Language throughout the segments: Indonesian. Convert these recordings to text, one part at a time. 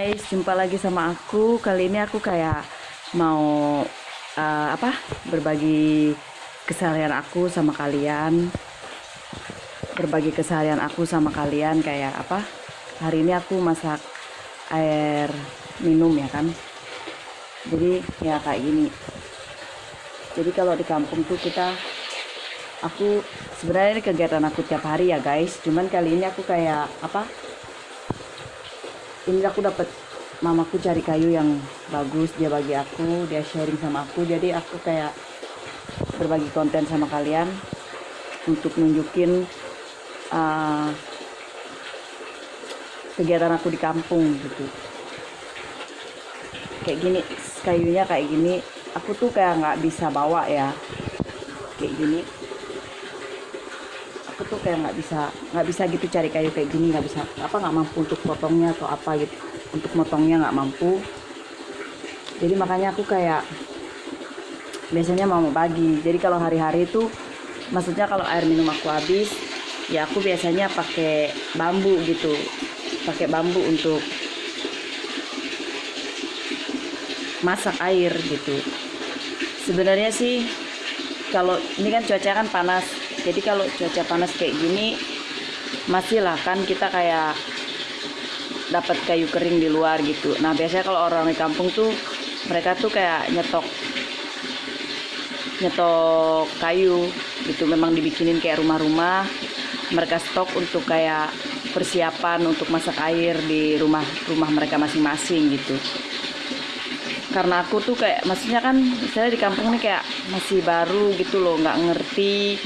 guys, jumpa lagi sama aku. Kali ini aku kayak mau uh, apa? Berbagi keseharian aku sama kalian. Berbagi keseharian aku sama kalian kayak apa? Hari ini aku masak air minum ya kan. Jadi ya kayak gini. Jadi kalau di kampung tuh kita aku sebenarnya kegiatan aku tiap hari ya guys. Cuman kali ini aku kayak apa? Ini aku dapat mamaku cari kayu yang bagus dia bagi aku dia sharing sama aku. Jadi aku kayak berbagi konten sama kalian untuk nunjukin uh, kegiatan aku di kampung gitu. Kayak gini kayunya kayak gini. Aku tuh kayak nggak bisa bawa ya. Kayak gini tuh kayak nggak bisa nggak bisa gitu cari kayu kayak gini nggak bisa apa nggak mampu untuk potongnya atau apa gitu. Untuk motongnya nggak mampu. Jadi makanya aku kayak biasanya mau bagi. Jadi kalau hari-hari itu maksudnya kalau air minum aku habis ya aku biasanya pakai bambu gitu. Pakai bambu untuk masak air gitu. Sebenarnya sih kalau ini kan cuaca kan panas jadi kalau cuaca panas kayak gini masih lah kan kita kayak dapat kayu kering di luar gitu. Nah biasanya kalau orang di kampung tuh mereka tuh kayak nyetok nyetok kayu gitu. Memang dibikinin kayak rumah-rumah. Mereka stok untuk kayak persiapan untuk masak air di rumah rumah mereka masing-masing gitu. Karena aku tuh kayak maksudnya kan misalnya di kampung ini kayak masih baru gitu loh nggak ngerti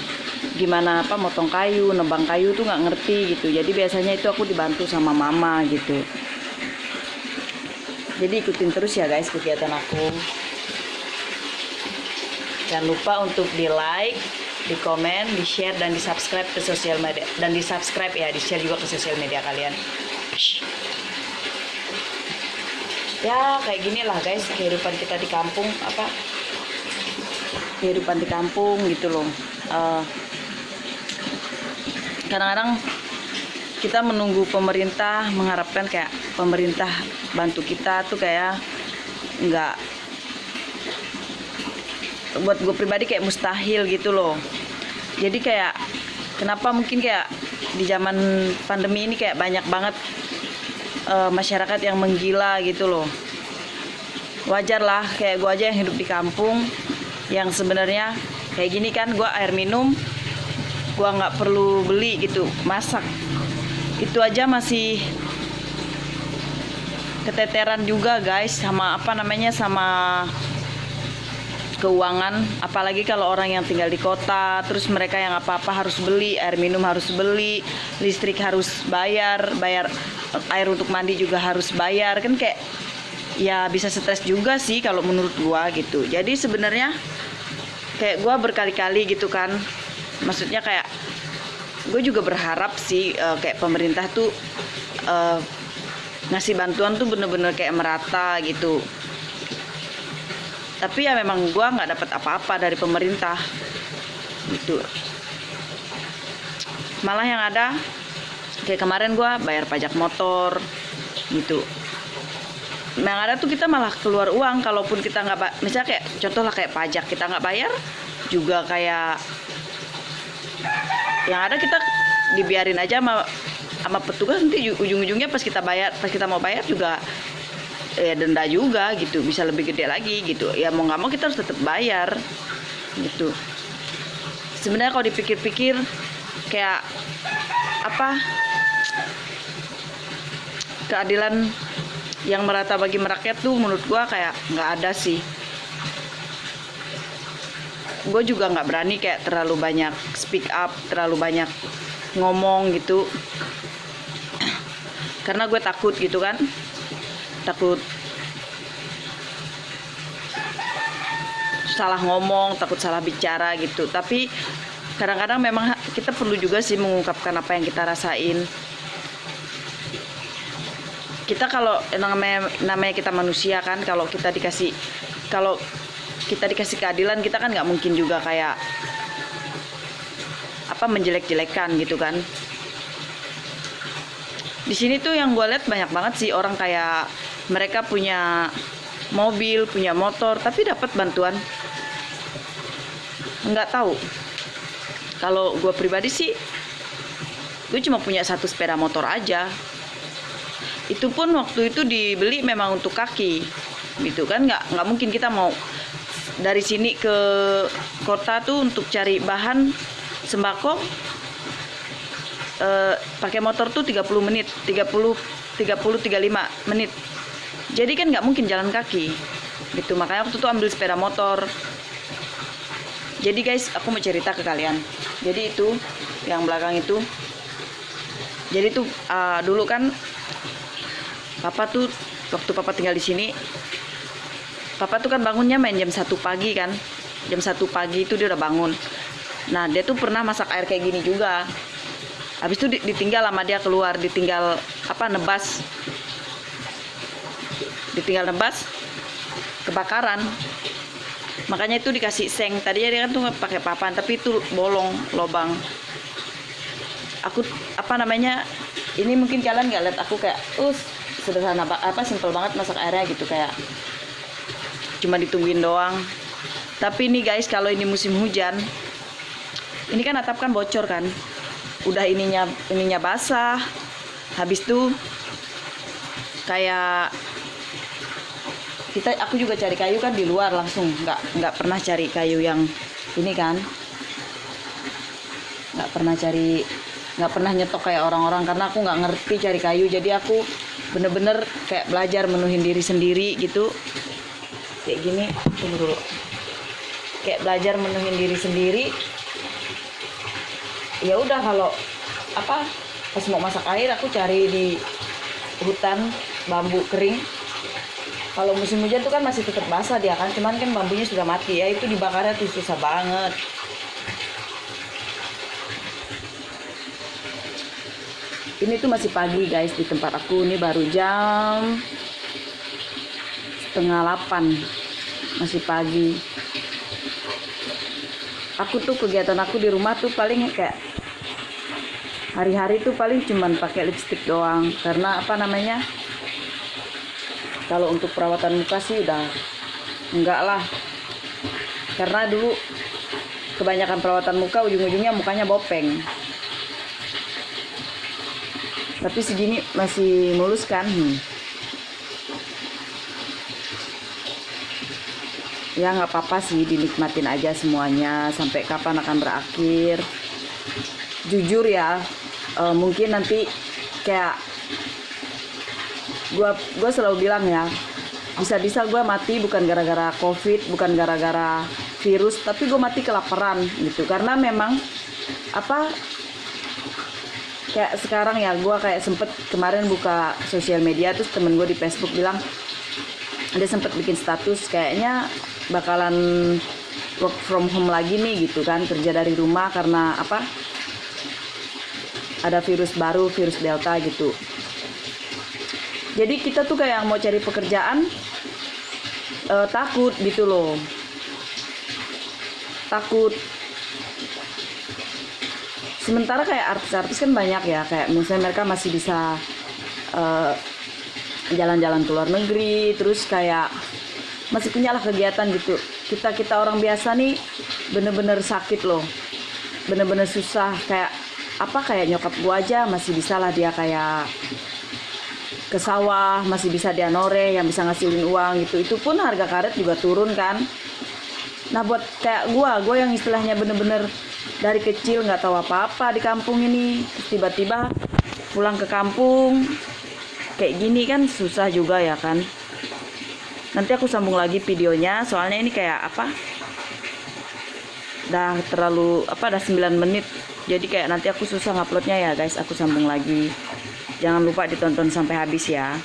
gimana apa motong kayu nebang kayu tuh nggak ngerti gitu. Jadi biasanya itu aku dibantu sama mama gitu. Jadi ikutin terus ya guys kegiatan aku. Jangan lupa untuk di like di komen di share dan di subscribe ke sosial media dan di subscribe ya di share juga ke sosial media kalian. Ya kayak gini lah guys kehidupan kita di kampung apa? Kehidupan di kampung gitu loh. Uh, kadang-kadang kita menunggu pemerintah mengharapkan kayak pemerintah bantu kita tuh kayak nggak buat gue pribadi kayak mustahil gitu loh. Jadi kayak kenapa mungkin kayak di zaman pandemi ini kayak banyak banget uh, masyarakat yang menggila gitu loh. Wajar lah kayak gue aja yang hidup di kampung yang sebenarnya kayak gini kan gue air minum gua nggak perlu beli gitu masak. Itu aja masih keteteran juga guys sama apa namanya sama keuangan. Apalagi kalau orang yang tinggal di kota terus mereka yang apa-apa harus beli air minum harus beli listrik harus bayar bayar air untuk mandi juga harus bayar. Kan kayak ya bisa stres juga sih kalau menurut gua gitu. Jadi sebenarnya kayak gua berkali-kali gitu kan maksudnya kayak gue juga berharap sih uh, kayak pemerintah tuh uh, ngasih bantuan tuh bener-bener kayak merata gitu. Tapi ya memang gue nggak dapat apa-apa dari pemerintah gitu. Malah yang ada kayak kemarin gue bayar pajak motor gitu. Yang ada tuh kita malah keluar uang kalaupun kita nggak misalnya kayak contoh lah kayak pajak kita nggak bayar juga kayak yang ada kita dibiarin aja sama sama petugas nanti ujung-ujungnya pas kita bayar pas kita mau bayar juga ya denda juga gitu bisa lebih gede lagi gitu. Ya mau nggak mau kita harus tetap bayar gitu. Sebenarnya kalau dipikir-pikir kayak apa keadilan yang merata bagi merakyat tuh menurut gua kayak nggak ada sih gue juga nggak berani kayak terlalu banyak speak up terlalu banyak ngomong gitu. Karena gue takut gitu kan. Takut salah ngomong takut salah bicara gitu. Tapi kadang-kadang memang kita perlu juga sih mengungkapkan apa yang kita rasain. Kita kalau namanya namanya kita manusia kan kalau kita dikasih kalau kita dikasih keadilan kita kan nggak mungkin juga kayak apa menjelek-jelekan gitu kan. Di sini tuh yang gue lihat banyak banget sih orang kayak mereka punya mobil punya motor tapi dapat bantuan. Nggak tahu. Kalau gue pribadi sih gue cuma punya satu sepeda motor aja. Itu pun waktu itu dibeli memang untuk kaki gitu kan? Nggak nggak mungkin kita mau dari sini ke kota tuh untuk cari bahan sembako. Eh, pakai motor tuh 30 menit 30 30 35 menit. Jadi kan nggak mungkin jalan kaki gitu. Makanya waktu itu ambil sepeda motor. Jadi guys aku mau cerita ke kalian. Jadi itu yang belakang itu. Jadi tuh uh, dulu kan papa tuh waktu papa tinggal di sini papa tuh kan bangunnya main jam satu pagi kan. Jam satu pagi itu dia udah bangun. Nah dia tuh pernah masak air kayak gini juga. Habis itu di- ditinggal sama dia keluar ditinggal apa nebas. Ditinggal nebas kebakaran. Makanya itu dikasih seng. Tadinya dia kan tuh pakai papan tapi itu bolong lobang. Aku apa namanya ini mungkin kalian nggak lihat aku kayak us sederhana ba- apa simpel banget masak airnya gitu kayak cuma ditungguin doang. Tapi ini guys kalau ini musim hujan ini kan atap kan bocor kan. Udah ininya ininya basah. Habis tuh kayak kita aku juga cari kayu kan di luar langsung. Nggak nggak pernah cari kayu yang ini kan. Nggak pernah cari nggak pernah nyetok kayak orang-orang karena aku nggak ngerti cari kayu. Jadi aku bener-bener kayak belajar menuhin diri sendiri gitu kayak gini tunggu dulu. Kayak belajar menuhin diri sendiri. Ya udah kalau apa pas mau masak air aku cari di hutan bambu kering. Kalau musim hujan tuh kan masih tetap basah dia kan cuman kan bambunya sudah mati ya itu dibakarnya tuh susah banget. Ini tuh masih pagi guys di tempat aku. Ini baru jam setengah delapan masih pagi. Aku tuh kegiatan aku di rumah tuh paling kayak hari-hari tuh paling cuman pakai lipstick doang. Karena apa namanya kalau untuk perawatan muka sih udah enggak lah. Karena dulu kebanyakan perawatan muka ujung-ujungnya mukanya bopeng. Tapi segini masih mulus kan? Hmm. Ya nggak apa-apa sih dinikmatin aja semuanya. Sampai kapan akan berakhir? Jujur ya eh, mungkin nanti kayak gua gua selalu bilang ya bisa-bisa gua mati bukan gara-gara covid bukan gara-gara virus tapi gue mati kelaparan gitu. Karena memang apa kayak sekarang ya gua kayak sempet kemarin buka sosial media terus temen gue di Facebook bilang dia sempet bikin status kayaknya bakalan work from home lagi nih gitu kan kerja dari rumah karena apa ada virus baru virus delta gitu. Jadi kita tuh kayak mau cari pekerjaan eh, takut gitu loh. Takut. Sementara kayak artis-artis kan banyak ya kayak misalnya mereka masih bisa eh, jalan-jalan ke luar negeri terus kayak masih punya lah kegiatan gitu. Kita kita orang biasa nih bener-bener sakit loh. Bener-bener susah kayak apa kayak nyokap gua aja masih bisa lah dia kayak ke sawah masih bisa dia nore yang bisa ngasilin uang gitu. Itu pun harga karet juga turun kan. Nah buat kayak gua gua yang istilahnya bener-bener dari kecil nggak tahu apa-apa di kampung ini tiba-tiba pulang ke kampung kayak gini kan susah juga ya kan. Nanti aku sambung lagi videonya soalnya ini kayak apa? Dah terlalu apa dah 9 menit. Jadi kayak nanti aku susah nguploadnya ya guys. Aku sambung lagi. Jangan lupa ditonton sampai habis ya